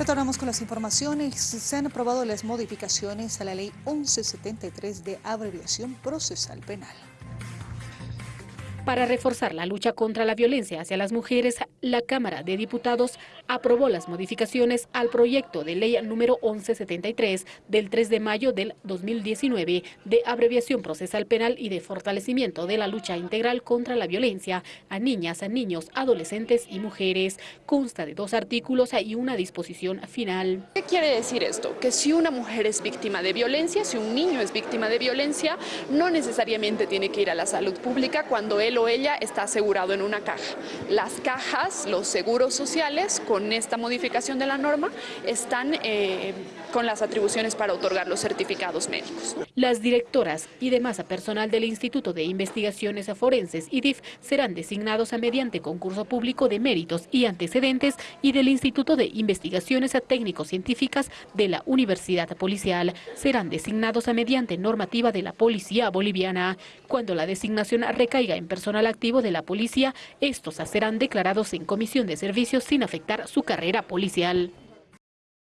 Retornamos con las informaciones. Se han aprobado las modificaciones a la ley 1173 de abreviación procesal penal. Para reforzar la lucha contra la violencia hacia las mujeres, la Cámara de Diputados aprobó las modificaciones al proyecto de ley número 1173 del 3 de mayo del 2019 de abreviación procesal penal y de fortalecimiento de la lucha integral contra la violencia a niñas, a niños, adolescentes y mujeres. Consta de dos artículos y una disposición final. ¿Qué quiere decir esto? Que si una mujer es víctima de violencia, si un niño es víctima de violencia, no necesariamente tiene que ir a la salud pública cuando él ella está asegurado en una caja. Las cajas, los seguros sociales, con esta modificación de la norma, están eh, con las atribuciones para otorgar los certificados médicos. Las directoras y demás personal del Instituto de Investigaciones Forenses, IDIF, serán designados a mediante concurso público de méritos y antecedentes y del Instituto de Investigaciones Técnico-Científicas de la Universidad Policial. Serán designados a mediante normativa de la Policía Boliviana. Cuando la designación recaiga en personal activo de la policía, estos serán declarados en comisión de servicios sin afectar su carrera policial.